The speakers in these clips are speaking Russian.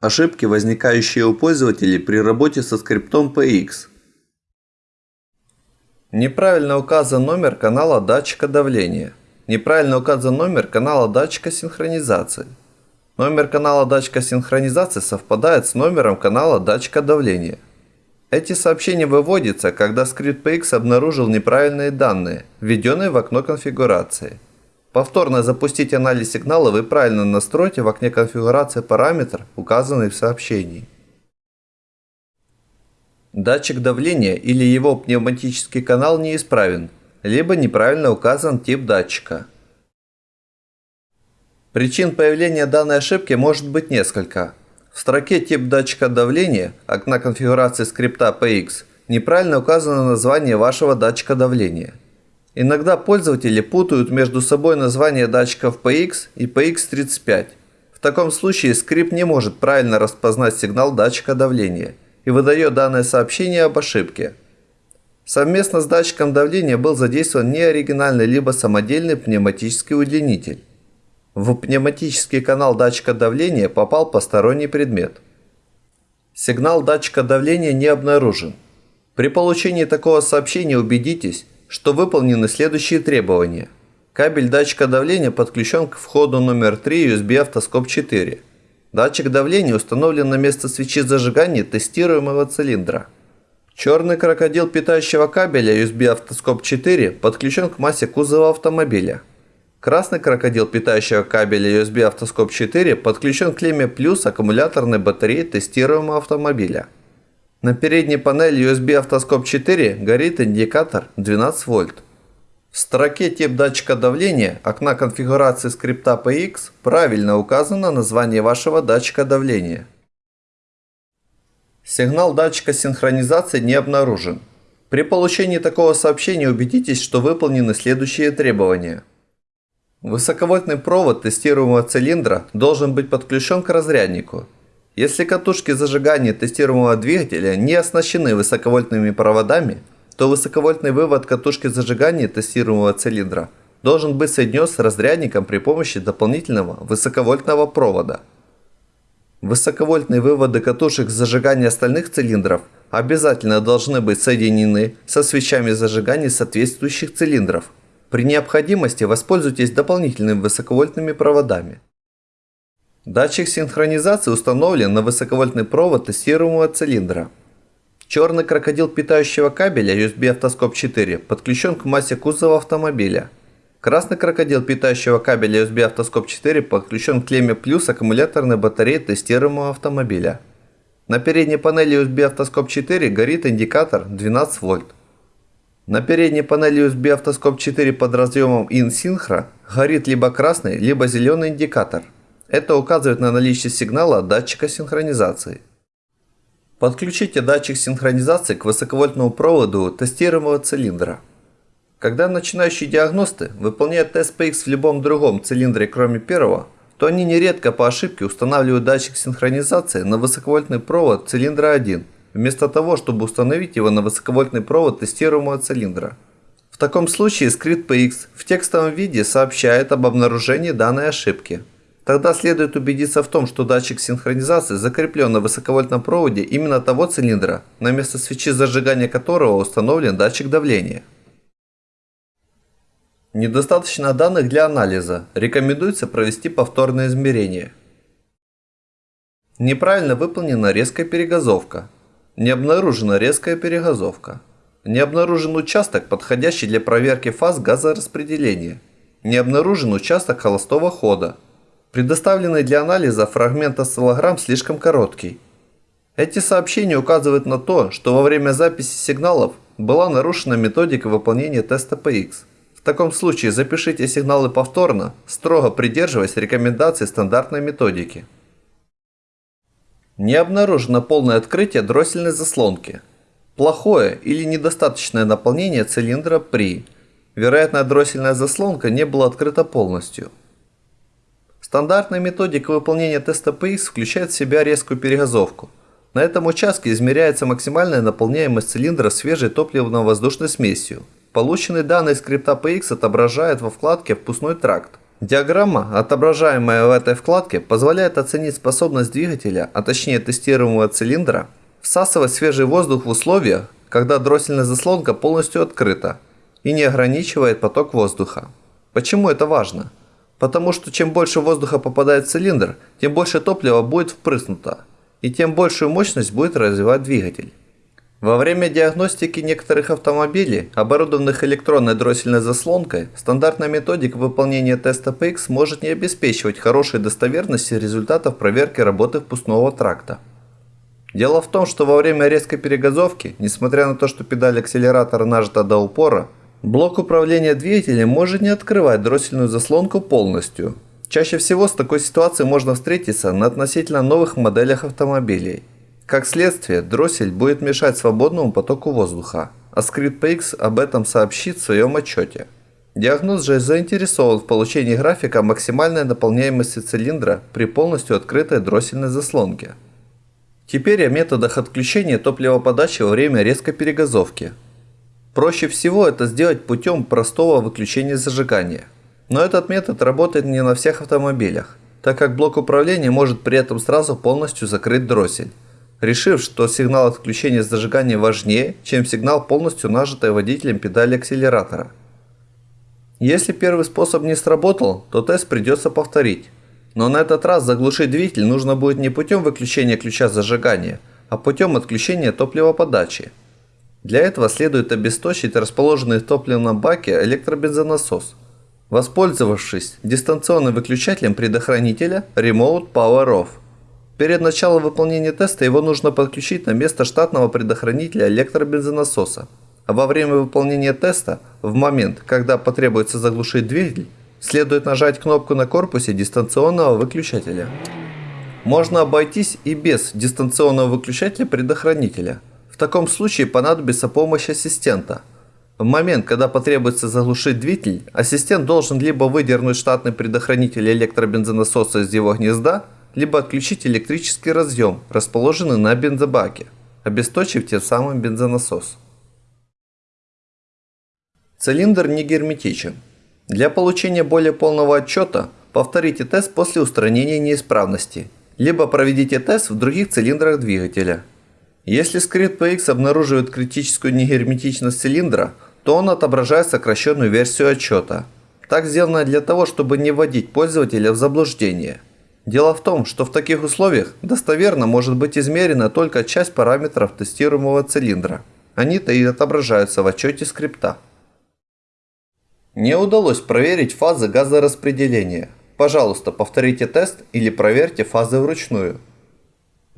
Ошибки, возникающие у пользователей при работе со скриптом PX. Неправильно указан номер канала датчика давления. Неправильно указан номер канала датчика синхронизации. Номер канала датчика синхронизации совпадает с номером канала датчика давления. Эти сообщения выводятся, когда скрипт PX обнаружил неправильные данные, введенные в окно конфигурации. Повторно запустить анализ сигнала вы правильно настроите в окне конфигурации параметр, указанный в сообщении. Датчик давления или его пневматический канал неисправен, либо неправильно указан тип датчика. Причин появления данной ошибки может быть несколько. В строке «Тип датчика давления» окна конфигурации скрипта PX неправильно указано название вашего датчика давления – Иногда пользователи путают между собой название датчиков PX и PX35. В таком случае скрипт не может правильно распознать сигнал датчика давления и выдает данное сообщение об ошибке. Совместно с датчиком давления был задействован неоригинальный либо самодельный пневматический удлинитель. В пневматический канал датчика давления попал посторонний предмет. Сигнал датчика давления не обнаружен. При получении такого сообщения убедитесь, что выполнены следующие требования. Кабель датчика давления подключен к входу номер 3 USB автоскоп 4. Датчик давления установлен на место свечи зажигания тестируемого цилиндра. Черный крокодил питающего кабеля USB автоскоп 4 подключен к массе кузова автомобиля. Красный крокодил питающего кабеля USB автоскоп 4 подключен к клемме плюс аккумуляторной батареи тестируемого автомобиля. На передней панели USB автоскоп 4 горит индикатор 12 вольт. В строке тип датчика давления окна конфигурации скрипта PX правильно указано название вашего датчика давления. Сигнал датчика синхронизации не обнаружен. При получении такого сообщения убедитесь, что выполнены следующие требования. Высоковольтный провод тестируемого цилиндра должен быть подключен к разряднику – если катушки зажигания тестируемого двигателя не оснащены высоковольтными проводами, то высоковольтный вывод катушки зажигания тестируемого цилиндра должен быть соединен с разрядником при помощи дополнительного высоковольтного провода. Высоковольтные выводы катушек зажигания остальных цилиндров обязательно должны быть соединены со свечами зажигания соответствующих цилиндров. При необходимости воспользуйтесь дополнительными высоковольтными проводами. Датчик синхронизации установлен на высоковольтный провод тестируемого цилиндра. Черный крокодил питающего кабеля USB автоскоп 4 подключен к массе кузова автомобиля. Красный крокодил питающего кабеля USB автоскоп 4 подключен к клемме плюс аккумуляторной батареи тестируемого автомобиля. На передней панели USB автоскоп 4 горит индикатор 12 вольт. На передней панели USB автоскоп 4 под разъемом IN-Synchro горит либо красный, либо зеленый индикатор – это указывает на наличие сигнала от датчика синхронизации. Подключите датчик синхронизации к высоковольтному проводу тестируемого цилиндра. Когда начинающие диагносты выполняют тест PX в любом другом цилиндре кроме первого, то они нередко по ошибке устанавливают датчик синхронизации на высоковольтный провод цилиндра 1, вместо того, чтобы установить его на высоковольтный провод тестируемого цилиндра. В таком случае скрипт PX в текстовом виде сообщает об обнаружении данной ошибки. Тогда следует убедиться в том, что датчик синхронизации закреплен на высоковольтном проводе именно того цилиндра, на место свечи зажигания которого установлен датчик давления. Недостаточно данных для анализа. Рекомендуется провести повторное измерение. Неправильно выполнена резкая перегазовка. Не обнаружена резкая перегазовка. Не обнаружен участок, подходящий для проверки фаз газораспределения. Не обнаружен участок холостого хода. Предоставленный для анализа фрагмент осциллограмм слишком короткий. Эти сообщения указывают на то, что во время записи сигналов была нарушена методика выполнения теста PX. В таком случае запишите сигналы повторно, строго придерживаясь рекомендаций стандартной методики. Не обнаружено полное открытие дроссельной заслонки. Плохое или недостаточное наполнение цилиндра при. Вероятно, дроссельная заслонка не была открыта полностью. Стандартная методика выполнения теста PX включает в себя резкую перегазовку. На этом участке измеряется максимальная наполняемость цилиндра свежей топливно-воздушной смесью. Полученные данные скрипта PX отображают во вкладке «Впускной тракт». Диаграмма, отображаемая в этой вкладке, позволяет оценить способность двигателя, а точнее тестируемого цилиндра, всасывать свежий воздух в условиях, когда дроссельная заслонка полностью открыта и не ограничивает поток воздуха. Почему это важно? Потому что чем больше воздуха попадает в цилиндр, тем больше топлива будет впрыснуто, и тем большую мощность будет развивать двигатель. Во время диагностики некоторых автомобилей, оборудованных электронной дроссельной заслонкой, стандартная методика выполнения теста PX может не обеспечивать хорошей достоверности результатов проверки работы впускного тракта. Дело в том, что во время резкой перегазовки, несмотря на то, что педаль акселератора нажата до упора, блок управления двигателем может не открывать дроссельную заслонку полностью. Чаще всего с такой ситуацией можно встретиться на относительно новых моделях автомобилей – как следствие, дроссель будет мешать свободному потоку воздуха, а ScriptPX об этом сообщит в своем отчете. Диагноз же заинтересован в получении графика максимальной наполняемости цилиндра при полностью открытой дроссельной заслонке. Теперь о методах отключения топливоподачи во время резкой перегазовки. Проще всего это сделать путем простого выключения зажигания. Но этот метод работает не на всех автомобилях, так как блок управления может при этом сразу полностью закрыть дроссель решив, что сигнал отключения зажигания важнее, чем сигнал полностью нажатой водителем педали акселератора. Если первый способ не сработал, то тест придется повторить. Но на этот раз заглушить двигатель нужно будет не путем выключения ключа зажигания, а путем отключения топливоподачи. Для этого следует обесточить расположенный в топливном баке электробензонасос, воспользовавшись дистанционным выключателем предохранителя Remote Power Off. Перед началом выполнения теста его нужно подключить на место штатного предохранителя электробензонасоса. А во время выполнения теста, в момент, когда потребуется заглушить двигатель, следует нажать кнопку на корпусе дистанционного выключателя. Можно обойтись и без дистанционного выключателя предохранителя. Таком случае понадобится помощь ассистента. В момент, когда потребуется заглушить двигатель, ассистент должен либо выдернуть штатный предохранитель электробензонасоса из его гнезда, либо отключить электрический разъем, расположенный на бензобаке, обесточив тем самым бензонасос. Цилиндр не герметичен. Для получения более полного отчета повторите тест после устранения неисправности, либо проведите тест в других цилиндрах двигателя. Если скрипт PX обнаруживает критическую негерметичность цилиндра, то он отображает сокращенную версию отчета. Так сделано для того, чтобы не вводить пользователя в заблуждение – Дело в том, что в таких условиях достоверно может быть измерена только часть параметров тестируемого цилиндра. Они-то и отображаются в отчете скрипта. Не удалось проверить фазы газораспределения. Пожалуйста, повторите тест или проверьте фазы вручную.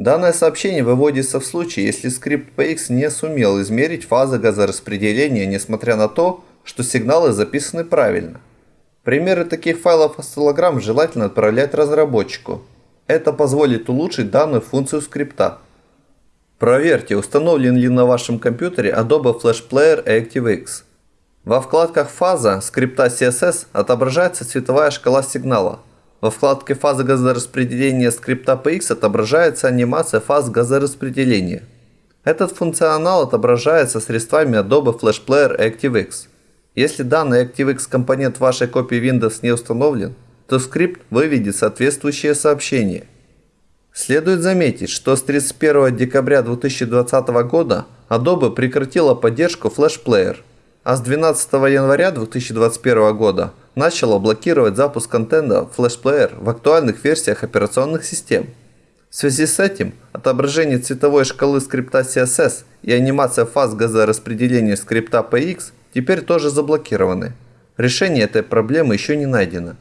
Данное сообщение выводится в случае, если скрипт PX не сумел измерить фазы газораспределения, несмотря на то, что сигналы записаны правильно. Примеры таких файлов осциллограмм желательно отправлять разработчику. Это позволит улучшить данную функцию скрипта. Проверьте, установлен ли на вашем компьютере Adobe Flash Player ActiveX. Во вкладках «Фаза» скрипта CSS отображается цветовая шкала сигнала. Во вкладке «Фаза газораспределения» скрипта PX отображается анимация фаз газораспределения. Этот функционал отображается средствами Adobe Flash Player ActiveX. Если данный ActiveX компонент вашей копии Windows не установлен, то скрипт выведет соответствующее сообщение. Следует заметить, что с 31 декабря 2020 года Adobe прекратила поддержку Flash Player, а с 12 января 2021 года начала блокировать запуск контента Flash Player в актуальных версиях операционных систем. В связи с этим отображение цветовой шкалы скрипта CSS и анимация фаз газораспределения скрипта PX теперь тоже заблокированы. Решение этой проблемы еще не найдено.